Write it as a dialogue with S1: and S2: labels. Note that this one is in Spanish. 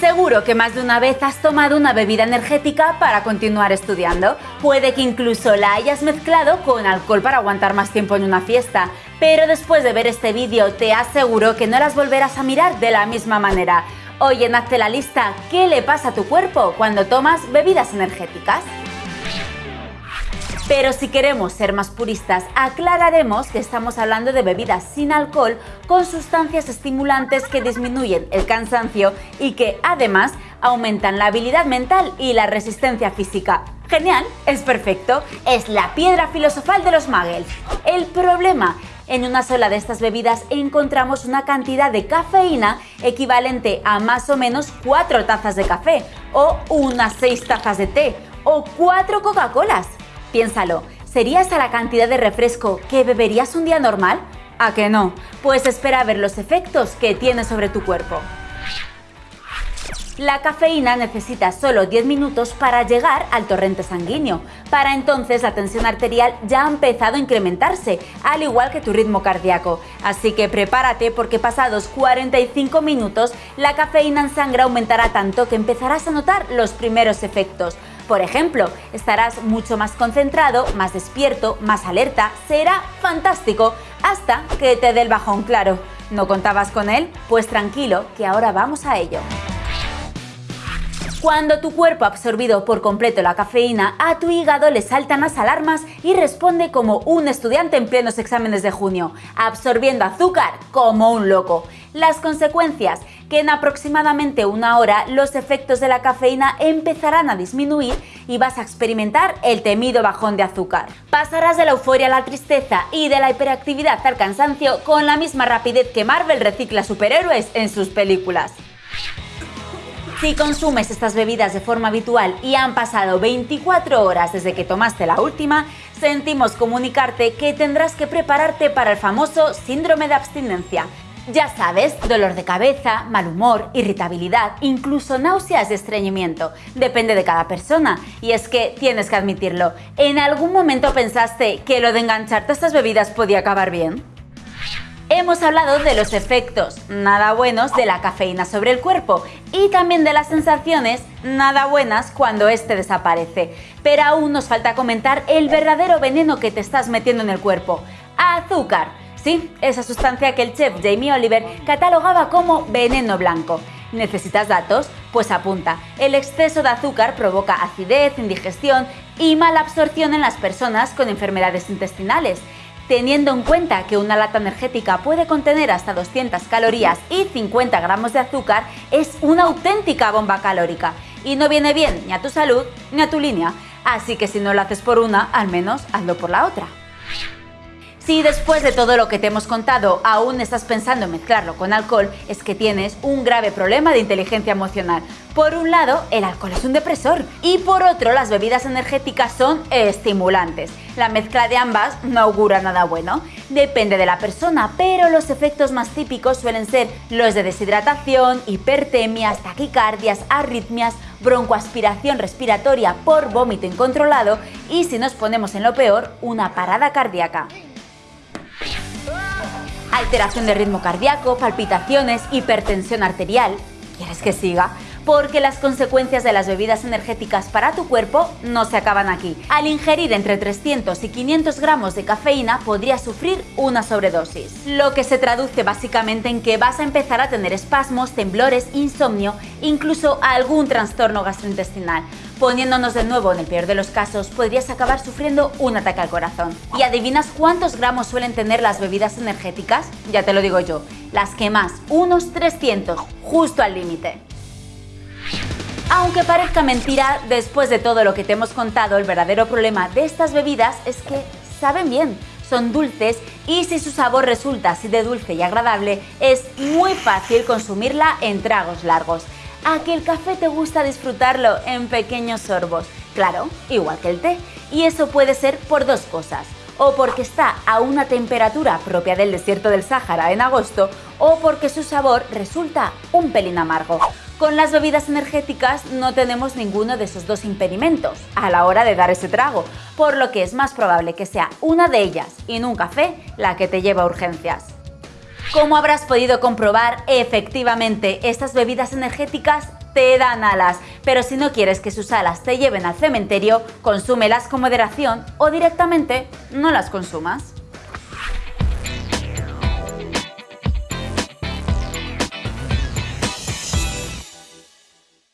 S1: Seguro que más de una vez has tomado una bebida energética para continuar estudiando. Puede que incluso la hayas mezclado con alcohol para aguantar más tiempo en una fiesta. Pero después de ver este vídeo te aseguro que no las volverás a mirar de la misma manera. Hoy en Hazte la lista, ¿qué le pasa a tu cuerpo cuando tomas bebidas energéticas? Pero si queremos ser más puristas, aclararemos que estamos hablando de bebidas sin alcohol con sustancias estimulantes que disminuyen el cansancio y que además aumentan la habilidad mental y la resistencia física. Genial, es perfecto, es la piedra filosofal de los muggles. El problema en una sola de estas bebidas encontramos una cantidad de cafeína equivalente a más o menos 4 tazas de café, o unas 6 tazas de té, o 4 Coca-Colas. Piénsalo, ¿sería esa la cantidad de refresco que beberías un día normal? ¿A que no? Pues espera a ver los efectos que tiene sobre tu cuerpo. La cafeína necesita solo 10 minutos para llegar al torrente sanguíneo. Para entonces la tensión arterial ya ha empezado a incrementarse, al igual que tu ritmo cardíaco. Así que prepárate porque pasados 45 minutos la cafeína en sangre aumentará tanto que empezarás a notar los primeros efectos. Por ejemplo, estarás mucho más concentrado, más despierto, más alerta, será fantástico hasta que te dé el bajón claro. ¿No contabas con él? Pues tranquilo, que ahora vamos a ello. Cuando tu cuerpo ha absorbido por completo la cafeína, a tu hígado le saltan las alarmas y responde como un estudiante en plenos exámenes de junio, absorbiendo azúcar como un loco. Las consecuencias, que en aproximadamente una hora los efectos de la cafeína empezarán a disminuir y vas a experimentar el temido bajón de azúcar. Pasarás de la euforia a la tristeza y de la hiperactividad al cansancio con la misma rapidez que Marvel recicla superhéroes en sus películas. Si consumes estas bebidas de forma habitual y han pasado 24 horas desde que tomaste la última, sentimos comunicarte que tendrás que prepararte para el famoso síndrome de abstinencia. Ya sabes, dolor de cabeza, mal humor, irritabilidad, incluso náuseas y estreñimiento. Depende de cada persona. Y es que tienes que admitirlo, ¿en algún momento pensaste que lo de engancharte a estas bebidas podía acabar bien? Hemos hablado de los efectos nada buenos de la cafeína sobre el cuerpo y también de las sensaciones nada buenas cuando este desaparece. Pero aún nos falta comentar el verdadero veneno que te estás metiendo en el cuerpo. Azúcar. Sí, esa sustancia que el chef Jamie Oliver catalogaba como veneno blanco. ¿Necesitas datos? Pues apunta. El exceso de azúcar provoca acidez, indigestión y mala absorción en las personas con enfermedades intestinales. Teniendo en cuenta que una lata energética puede contener hasta 200 calorías y 50 gramos de azúcar, es una auténtica bomba calórica y no viene bien ni a tu salud ni a tu línea. Así que si no lo haces por una, al menos hazlo por la otra. Si después de todo lo que te hemos contado aún estás pensando en mezclarlo con alcohol, es que tienes un grave problema de inteligencia emocional. Por un lado, el alcohol es un depresor y por otro, las bebidas energéticas son estimulantes. La mezcla de ambas no augura nada bueno. Depende de la persona, pero los efectos más típicos suelen ser los de deshidratación, hipertemias, taquicardias, arritmias, broncoaspiración respiratoria por vómito incontrolado y si nos ponemos en lo peor, una parada cardíaca alteración de ritmo cardíaco, palpitaciones, hipertensión arterial. ¿Quieres que siga? Porque las consecuencias de las bebidas energéticas para tu cuerpo no se acaban aquí. Al ingerir entre 300 y 500 gramos de cafeína podrías sufrir una sobredosis, lo que se traduce básicamente en que vas a empezar a tener espasmos, temblores, insomnio, incluso algún trastorno gastrointestinal. Poniéndonos de nuevo en el peor de los casos, podrías acabar sufriendo un ataque al corazón. ¿Y adivinas cuántos gramos suelen tener las bebidas energéticas? Ya te lo digo yo, las que más, unos 300, justo al límite. Aunque parezca mentira, después de todo lo que te hemos contado, el verdadero problema de estas bebidas es que saben bien, son dulces y si su sabor resulta así de dulce y agradable, es muy fácil consumirla en tragos largos a que el café te gusta disfrutarlo en pequeños sorbos. Claro, igual que el té. Y eso puede ser por dos cosas. O porque está a una temperatura propia del desierto del Sáhara en agosto, o porque su sabor resulta un pelín amargo. Con las bebidas energéticas no tenemos ninguno de esos dos impedimentos a la hora de dar ese trago, por lo que es más probable que sea una de ellas y no un café la que te lleva a urgencias. Como habrás podido comprobar, efectivamente, estas bebidas energéticas te dan alas, pero si no quieres que sus alas te lleven al cementerio, consúmelas con moderación o directamente no las consumas.